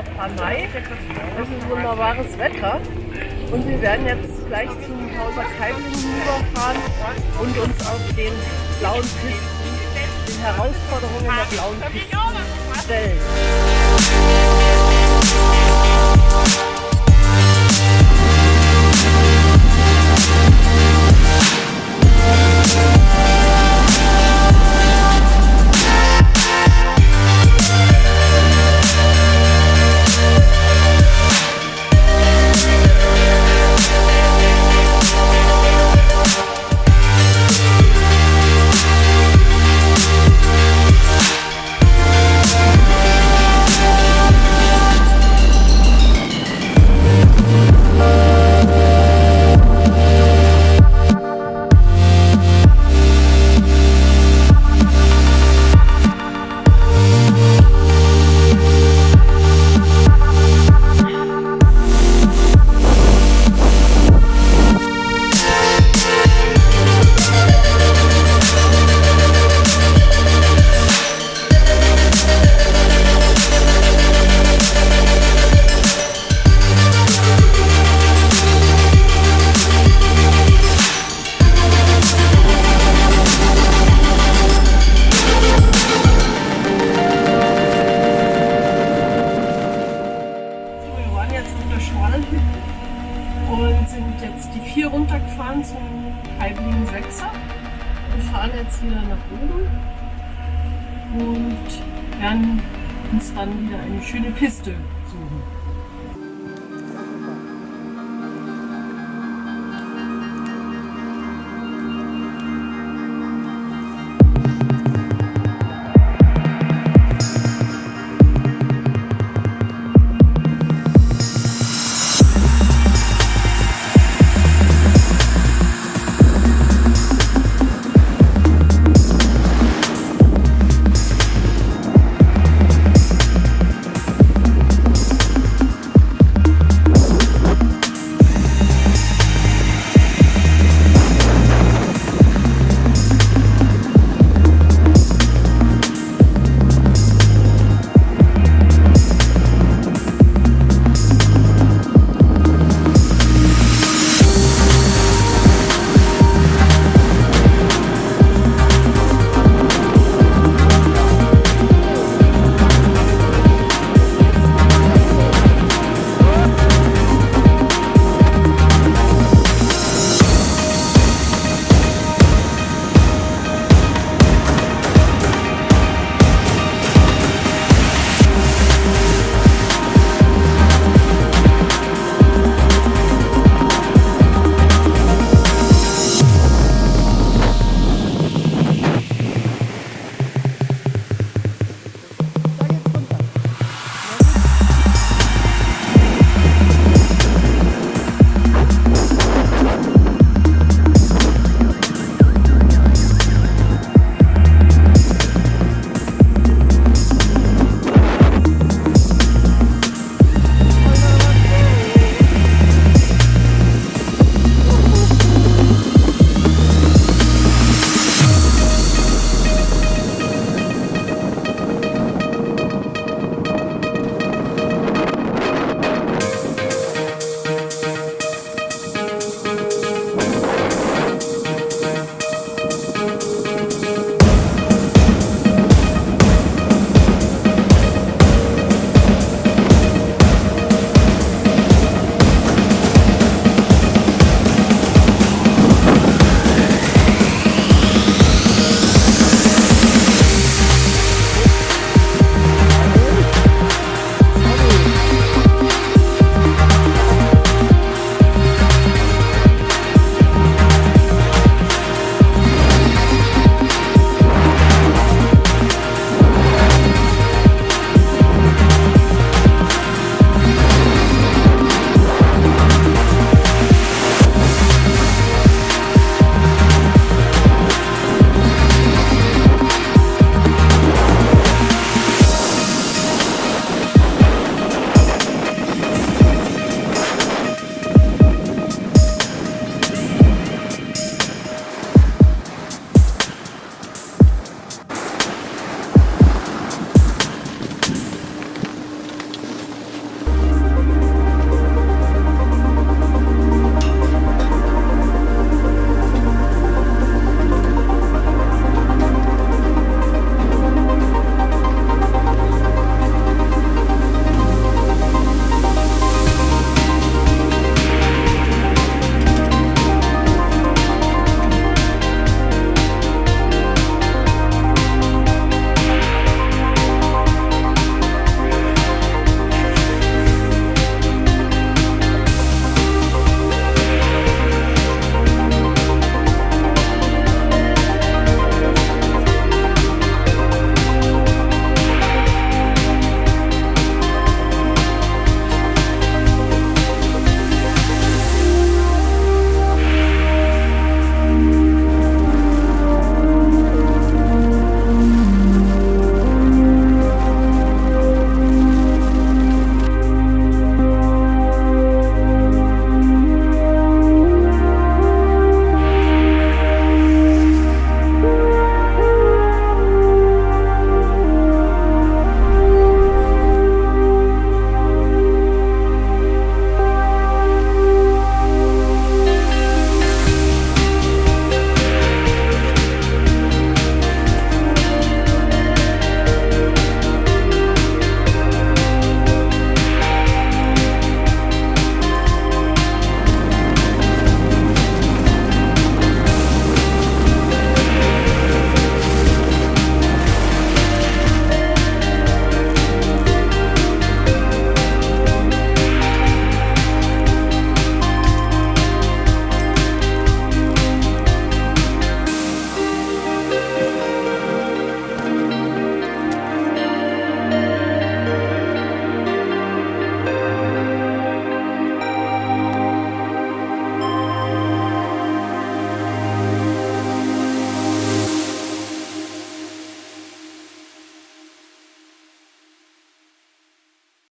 Panay. Es ist wunderbares Wetter. Und wir werden jetzt gleich zum Hauser Keimling rüberfahren und uns auf den blauen Pisten, den Herausforderungen der blauen Pisten stellen. Nach oben und werden uns dann wieder eine schöne Piste